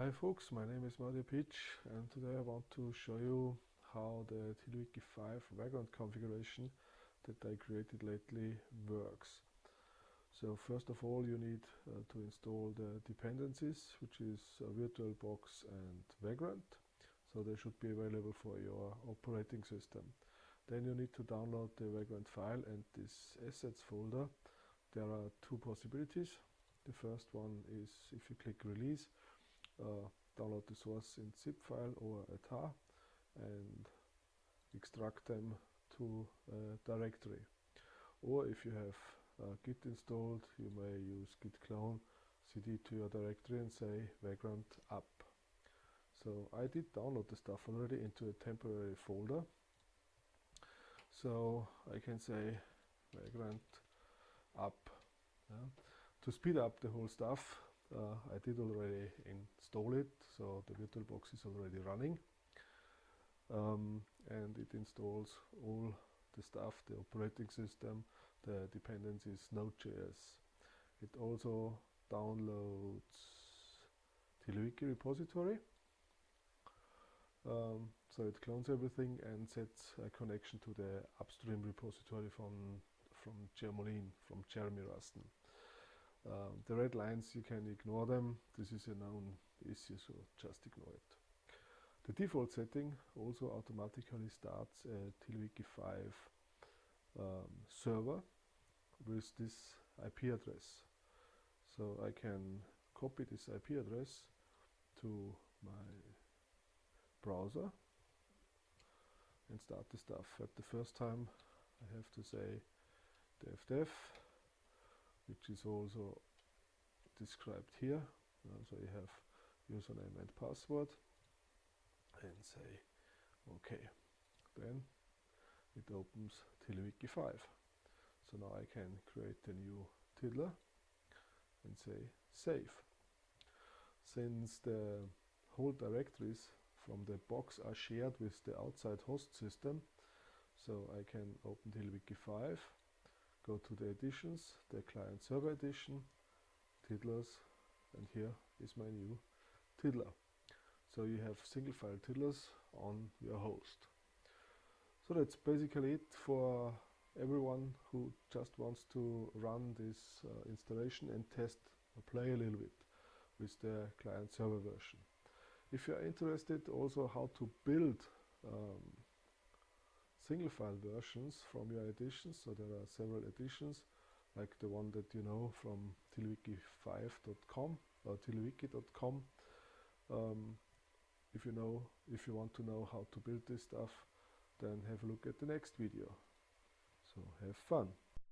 Hi folks, my name is Mario Pietsch and today I want to show you how the TiddlyWiki 5 background configuration that I created lately works. So first of all you need uh, to install the dependencies which is uh, VirtualBox and Vagrant. So they should be available for your operating system. Then you need to download the Vagrant file and this assets folder. There are two possibilities. The first one is if you click release download the source in zip file or a tar and extract them to a directory. Or if you have uh, git installed, you may use git clone cd to your directory and say vagrant up So I did download the stuff already into a temporary folder. So I can say vagrant up Yeah. To speed up the whole stuff, uh, I did already install it, so the VirtualBox is already running. Um, and it installs all the stuff, the operating system, the dependencies, Node.js. It also downloads TiddlyWiki repository. Um, so it clones everything and sets a connection to the upstream repository from from Jermolene, from Jeremy Ruston. Um, the red lines, you can ignore them. This is a known issue, so just ignore it. The default setting also automatically starts a TiddlyWiki 5 um, server with this IP address. So I can copy this IP address to my browser and start the stuff. At the first time I have to say def which is also described here. Uh, so you have username and password and say OK. Then it opens TiddlyWiki 5. So now I can create a new Tiddler and say save. Since the whole directories from the box are shared with the outside host system, so I can open TiddlyWiki 5 go to the editions, the client server edition, tiddlers, and here is my new tiddler. So you have single file tiddlers on your host. So that's basically it for everyone who just wants to run this uh, installation and test or play a little bit with the client server version. If you're interested also how to build um, single file versions from your editions. So there are several editions like the one that you know from tiddlywiki5.com or tiddlywiki.com Um, if you know, if you want to know how to build this stuff, then have a look at the next video. So have fun.